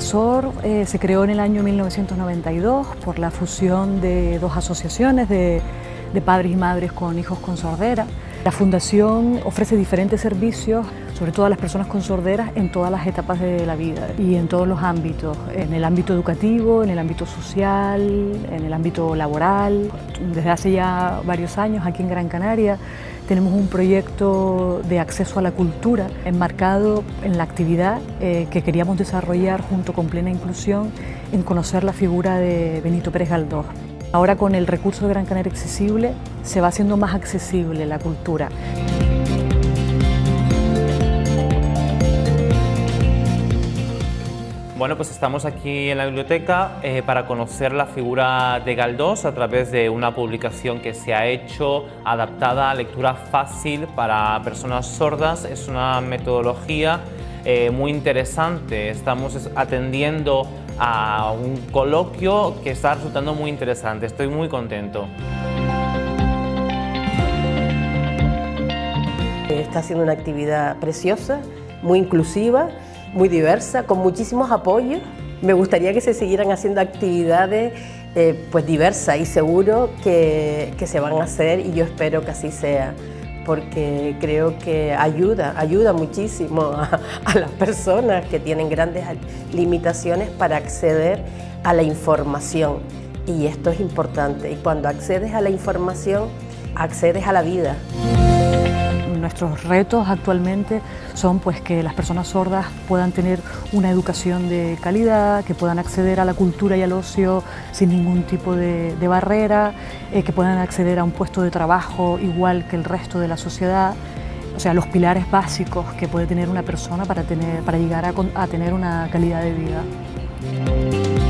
SOR eh, se creó en el año 1992 por la fusión de dos asociaciones de, de padres y madres con hijos con sordera. La Fundación ofrece diferentes servicios, sobre todo a las personas con sorderas, en todas las etapas de la vida y en todos los ámbitos, en el ámbito educativo, en el ámbito social, en el ámbito laboral. Desde hace ya varios años aquí en Gran Canaria tenemos un proyecto de acceso a la cultura enmarcado en la actividad eh, que queríamos desarrollar junto con Plena Inclusión en conocer la figura de Benito Pérez Galdós. Ahora con el recurso de Gran Canaria Accesible se va haciendo más accesible la cultura. Bueno, pues estamos aquí en la biblioteca eh, para conocer la figura de Galdós a través de una publicación que se ha hecho adaptada a lectura fácil para personas sordas. Es una metodología eh, muy interesante. Estamos atendiendo a un coloquio que está resultando muy interesante. Estoy muy contento. Está haciendo una actividad preciosa, muy inclusiva, muy diversa, con muchísimos apoyos. Me gustaría que se siguieran haciendo actividades eh, pues diversas y seguro que, que se van a hacer y yo espero que así sea porque creo que ayuda, ayuda muchísimo a, a, las personas que tienen grandes limitaciones para acceder a la información. Y esto es importante. Y cuando accedes a la información, accedes a la vida. Nuestros retos actualmente son pues, que las personas sordas puedan tener una educación de calidad, que puedan acceder a la cultura y al ocio sin ningún tipo de, barrera, eh, que puedan acceder a un puesto de trabajo igual que el resto de la sociedad. O sea, los pilares básicos que puede tener una persona para, tener, para llegar a tener una calidad de vida.